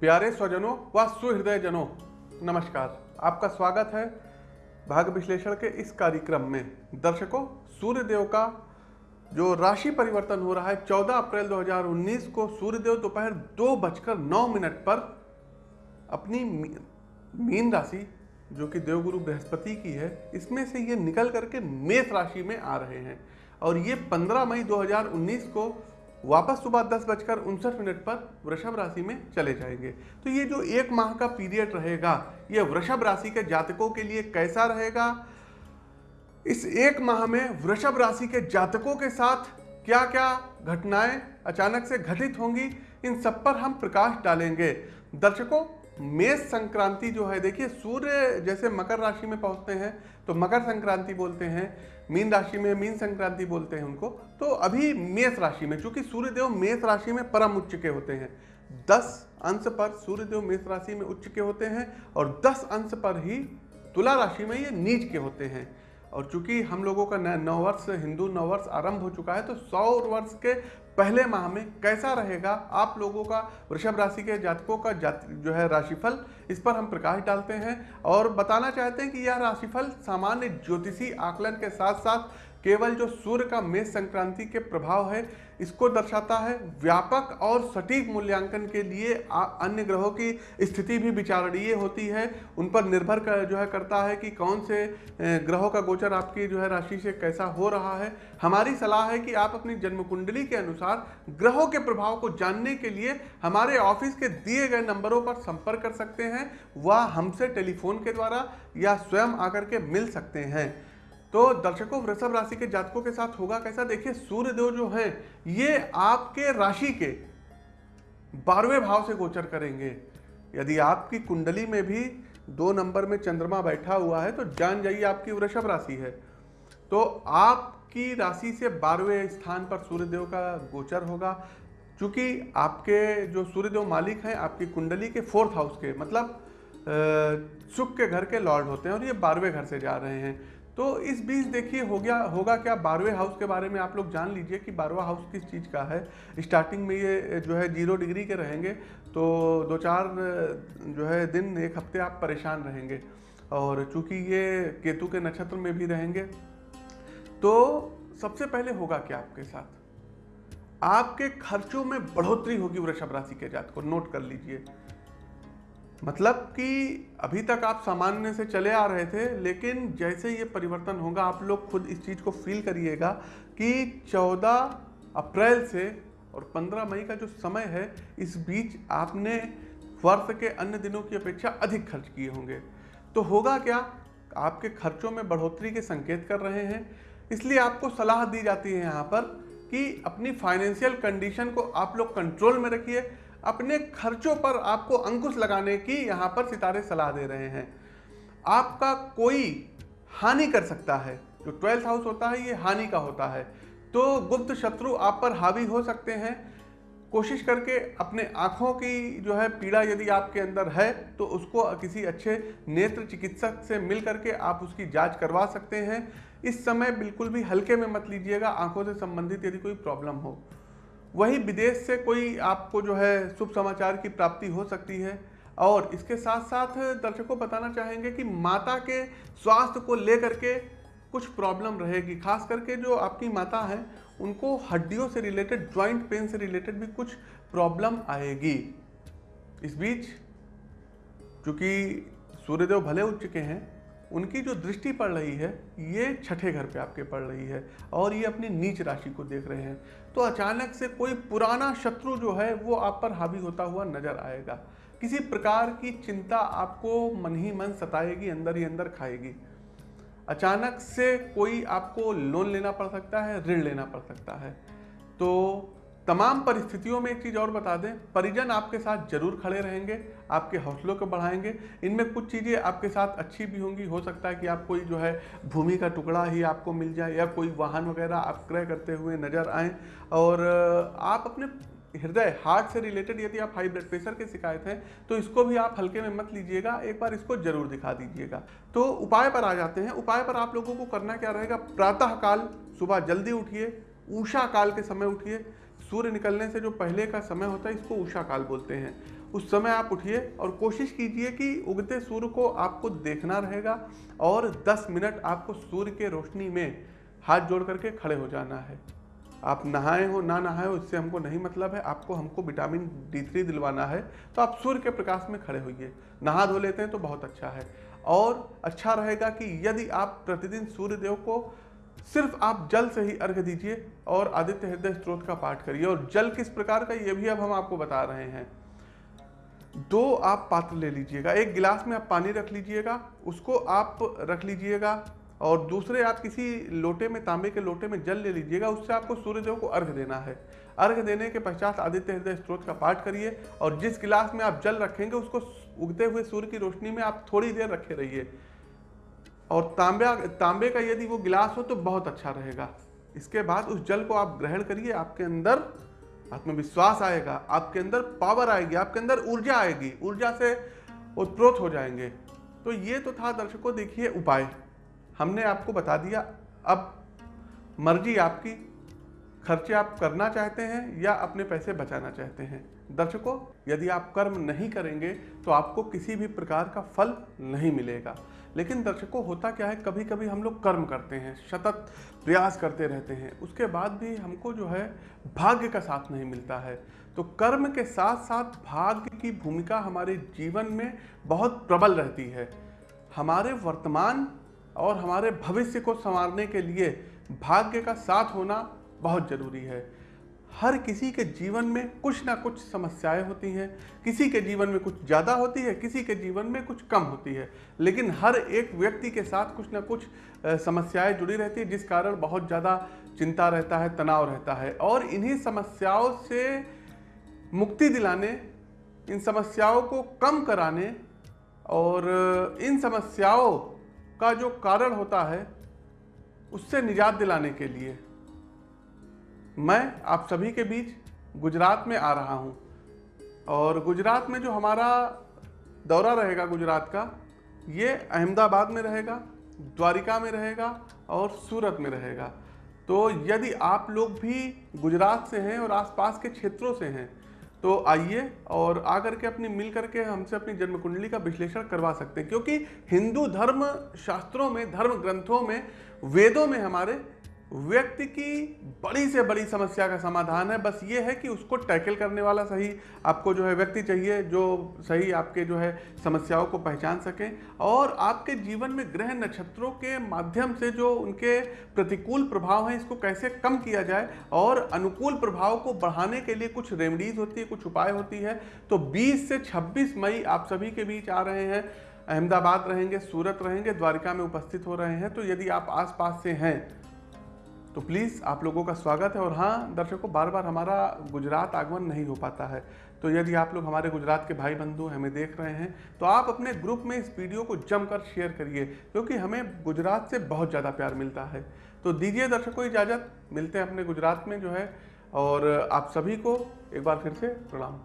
प्यारे स्वजनों व सुहृदय जनों नमस्कार। आपका स्वागत है भाग विश्लेषण के इस कार्यक्रम में। दर्शकों सूर्य देव का जो राशि परिवर्तन हो रहा है 14 अप्रैल 2019 को सूर्यदेव दोपहर दो बजकर नौ मिनट पर अपनी मीन राशि, जो कि देवगुरु बृहस्पति की है, इसमें से ये निकल करके मेष राशि में आ रहे हैं। और ये 15 मई 2019 को वापस सुबह दस बजकर उनसठ मिनट पर वृषभ राशि में चले जाएँगे। तो ये जो एक माह का पीरियड रहेगा, ये वृषभ राशि के जातकों के लिए कैसा रहेगा? इस एक माह में वृषभ राशि के जातकों के साथ क्या क्या घटनाएँ अचानक से घटित होंगी, इन सब पर हम प्रकाश डालेंगे। दर्शकों मेष संक्रांति जो है, देखिए, सूर्य जैसे मकर राशि में पहुँचते हैं तो मकर संक्रांति बोलते हैं, मीन राशि में मीन संक्रांति बोलते हैं उनको तो अभी मेष राशि में चूँकि सूर्यदेव मेष राशि में परम उच्च के होते हैं। दस अंश पर सूर्यदेव मेष राशि में उच्च के होते हैं और दस अंश पर ही तुला राशि में ये नीच के होते हैं। और चूँकि हम लोगों का नववर्ष हिंदू नववर्ष आरंभ हो चुका है तो सौ वर्ष के पहले माह में कैसा रहेगा आप लोगों का वृषभ राशि के जातकों का जात, जो है राशिफल, इस पर हम प्रकाश डालते हैं और बताना चाहते हैं कि यह राशिफल सामान्य ज्योतिषी आकलन के साथ साथ केवल जो सूर्य का मेष संक्रांति के प्रभाव है, इसको दर्शाता है व्यापक और सटीक मूल्यांकन के लिए अन्य ग्रहों की स्थिति भी विचारणीय होती है। उन पर निर्भर कर, जो है करता है कि कौन से ग्रहों का गोचर आपकी, जो है, राशि से कैसा हो रहा है। हमारी सलाह है कि आप अपनी जन्म कुंडली के अनुसार ग्रहों के प्रभाव को जानने के लिए हमारे ऑफ़िस के दिए गए नंबरों पर संपर्क कर सकते हैं। व हमसे टेलीफोन के द्वारा या स्वयं आकर के मिल सकते हैं। तो दर्शकों, वृषभ राशि के जातकों के साथ होगा कैसा? देखिए सूर्यदेव जो है, ये आपके राशि के बारहवें भाव से गोचर करेंगे। यदि आपकी कुंडली में भी दो नंबर में चंद्रमा बैठा हुआ है तो जान जाइए आपकी वृषभ राशि है। तो आपकी राशि से बारहवें स्थान पर सूर्यदेव का गोचर होगा। क्योंकि आपके जो सूर्यदेव मालिक हैं, आपकी कुंडली के फोर्थ हाउस के मतलब सुख के घर के लॉर्ड होते हैं और ये बारहवें घर से जा रहे हैं। तो इस बीच देखिए, हो गया, होगा क्या? बारहवें हाउस के बारे में आप लोग जान लीजिए कि बारहवा हाउस किस चीज़ का है। स्टार्टिंग में ये जो है ज़ीरो डिग्री के रहेंगे तो दो चार जो है दिन, एक हफ़्ते आप परेशान रहेंगे। और चूँकि ये केतु के नक्षत्र में भी रहेंगे तो सबसे पहले होगा क्या आपके साथ? आपके खर्चों में बढ़ोतरी होगी वृषभ राशि के जात को नोट कर लीजिए। मतलब कि अभी तक आप सामान्य से चले आ रहे थे, लेकिन जैसे ये परिवर्तन होगा, आप लोग खुद इस चीज़ को फील करिएगा कि 14 अप्रैल से और 15 मई का जो समय है, इस बीच आपने वर्ष के अन्य दिनों की अपेक्षा अधिक खर्च किए होंगे। तो होगा क्या? आपके खर्चों में बढ़ोतरी के संकेत कर रहे हैं। इसलिए आपको सलाह दी जाती है यहाँ पर कि अपनी फाइनेंशियल कंडीशन को आप लोग कंट्रोल में रखिए। अपने खर्चों पर आपको अंकुश लगाने की यहाँ पर सितारे सलाह दे रहे हैं। आपका कोई हानि कर सकता है। जो ट्वेल्थ हाउस होता है, ये हानि का होता है। तो गुप्त शत्रु आप पर हावी हो सकते हैं। कोशिश करके अपने आँखों की जो है पीड़ा यदि आपके अंदर है तो उसको किसी अच्छे नेत्र चिकित्सक से मिल करके आप उसकी जाँच करवा सकते हैं। इस समय बिल्कुल भी हल्के में मत लीजिएगा। आँखों से संबंधित यदि कोई प्रॉब्लम हो। वही विदेश से कोई आपको जो है शुभ समाचार की प्राप्ति हो सकती है। और इसके साथ साथ दर्शकों बताना चाहेंगे कि माता के स्वास्थ्य को लेकर के कुछ प्रॉब्लम रहेगी। खास करके जो आपकी माता हैं, उनको हड्डियों से रिलेटेड ज्वाइंट पेन से रिलेटेड भी कुछ प्रॉब्लम आएगी। इस बीच, चूँकि सूर्यदेव भले उच्च के हैं उनकी जो दृष्टि पड़ रही है, ये छठे घर पे आपके पड़ रही है और ये अपनी नीच राशि को देख रहे हैं। तो अचानक से कोई पुराना शत्रु जो है, वो आप पर हावी होता हुआ नज़र आएगा। किसी प्रकार की चिंता आपको मन ही मन सताएगी, अंदर ही अंदर खाएगी। अचानक से कोई आपको लोन लेना पड़ सकता है, ऋण लेना पड़ सकता है। तो तमाम परिस्थितियों में एक चीज़ और बता दें, परिजन आपके साथ ज़रूर खड़े रहेंगे, आपके हौसलों को बढ़ाएँगे, इनमें कुछ चीज़ें आपके साथ अच्छी भी होंगी, हो सकता है कि आप कोई जो है भूमि का टुकड़ा ही आपको मिल जाए या कोई वाहन वगैरह आप क्रय करते हुए नज़र आए, और आप अपने हृदय, हार्ट से रिलेटेड यदि आप हाई ब्लड प्रेशर के शिकायत हैं तो इसको भी आप हल्के में मत लीजिएगा, एक बार इसको ज़रूर दिखा दीजिएगा। तो उपाय पर आ जाते हैं, उपाय पर आप लोगों को करना क्या रहेगा प्रातः काल सुबह जल्दी उठिए, ऊषा काल के समय उठिए सूर्य निकलने से जो पहले का समय होता है, इसको उषा काल बोलते हैं। उस समय आप उठिए और कोशिश कीजिए कि उगते सूर्य को आपको देखना रहेगा और 10 मिनट आपको सूर्य के रोशनी में हाथ जोड़ करके खड़े हो जाना है। आप नहाए हो, ना नहाए हो, इससे हमको नहीं मतलब है। आपको, हमको विटामिन डी थ्री दिलवाना है तो आप सूर्य के प्रकाश में खड़े होइए। नहा धो लेते हैं तो बहुत अच्छा है। और अच्छा रहेगा कि यदि आप प्रतिदिन सूर्यदेव को सिर्फ़ आप जल से ही अर्घ दीजिए और आदित्य हृदय स्त्रोत का पाठ करिए। और जल किस प्रकार का, ये भी अब हम आपको बता रहे हैं। दो आप पात्र ले लीजिएगा। एक गिलास में आप पानी रख लीजिएगा, उसको आप रख लीजिएगा और दूसरे आप किसी लोटे में, तांबे के लोटे में जल ले लीजिएगा, उससे आपको सूर्यदेव को अर्घ देना है। अर्घ देने के पश्चात आदित्य हृदय स्त्रोत का पाठ करिए और जिस गिलास में आप जल रखेंगे, उसको उगते हुए सूर्य की रोशनी में आप थोड़ी देर रखे रहिए। और तांबा, तांबे का यदि वो गिलास हो तो बहुत अच्छा रहेगा। इसके बाद उस जल को आप ग्रहण करिए, आपके अंदर आत्मविश्वास आएगा, आपके अंदर पावर आएगी, आपके अंदर ऊर्जा आएगी, ऊर्जा से उत्प्रोत हो जाएँगे। तो ये तो था दर्शकों, देखिए उपाय। हमने आपको बता दिया, अब मर्ज़ी आपकी। खर्चे आप करना चाहते हैं या अपने पैसे बचाना चाहते हैं? दर्शकों, यदि आप कर्म नहीं करेंगे तो आपको किसी भी प्रकार का फल नहीं मिलेगा। लेकिन दर्शकों, होता क्या है कभी कभी हम लोग कर्म करते हैं, सतत प्रयास करते रहते हैं। उसके बाद भी हमको जो है, भाग्य का साथ नहीं मिलता है। तो कर्म के साथ साथ भाग्य की भूमिका हमारे जीवन में बहुत प्रबल रहती है। हमारे वर्तमान और हमारे भविष्य को संवारने के लिए भाग्य का साथ होना बहुत ज़रूरी है। हर किसी के जीवन में कुछ ना कुछ समस्याएँ होती हैं, किसी के जीवन में कुछ ज़्यादा होती है, किसी के जीवन में कुछ कम होती है। लेकिन हर एक व्यक्ति के साथ कुछ ना कुछ समस्याएँ जुड़ी रहती है, जिस कारण बहुत ज़्यादा चिंता रहता है, तनाव रहता है। और इन्हीं समस्याओं से मुक्ति दिलाने, इन समस्याओं को कम कराने और इन समस्याओं का जो कारण होता है, उससे निजात दिलाने के लिए मैं आप सभी के बीच गुजरात में आ रहा हूँ। और गुजरात में जो हमारा दौरा रहेगा गुजरात का, ये अहमदाबाद में रहेगा, द्वारिका में रहेगा और सूरत में रहेगा। तो यदि आप लोग भी गुजरात से हैं और आसपास के क्षेत्रों से हैं तो आइए और आकर के अपनी मिल करके हमसे अपनी जन्म कुंडली का विश्लेषण करवा सकते हैं। क्योंकि हिंदू धर्म शास्त्रों में, धर्म ग्रंथों में, वेदों में हमारे व्यक्ति की बड़ी से बड़ी समस्या का समाधान है। बस ये है कि उसको टैकल करने वाला सही आपको जो है व्यक्ति चाहिए, जो सही आपके जो है समस्याओं को पहचान सकें और आपके जीवन में ग्रह नक्षत्रों के माध्यम से जो उनके प्रतिकूल प्रभाव हैं, इसको कैसे कम किया जाए और अनुकूल प्रभाव को बढ़ाने के लिए कुछ रेमडीज होती है, कुछ उपाय होती है। तो बीस से छब्बीस मई आप सभी के बीच आ रहे हैं। अहमदाबाद रहेंगे, सूरत रहेंगे, द्वारिका में उपस्थित हो रहे हैं। तो यदि आप आसपास से हैं तो प्लीज़ आप लोगों का स्वागत है और हाँ दर्शकों बार बार हमारा गुजरात आगमन नहीं हो पाता है। तो यदि आप लोग हमारे गुजरात के भाई बंधु हमें देख रहे हैं तो आप अपने ग्रुप में इस वीडियो को जमकर शेयर करिए, क्योंकि हमें गुजरात से बहुत ज़्यादा प्यार मिलता है। तो दीजिए दर्शकों इजाज़त, मिलते हैं अपने गुजरात में जो है, और आप सभी को एक बार फिर से प्रणाम।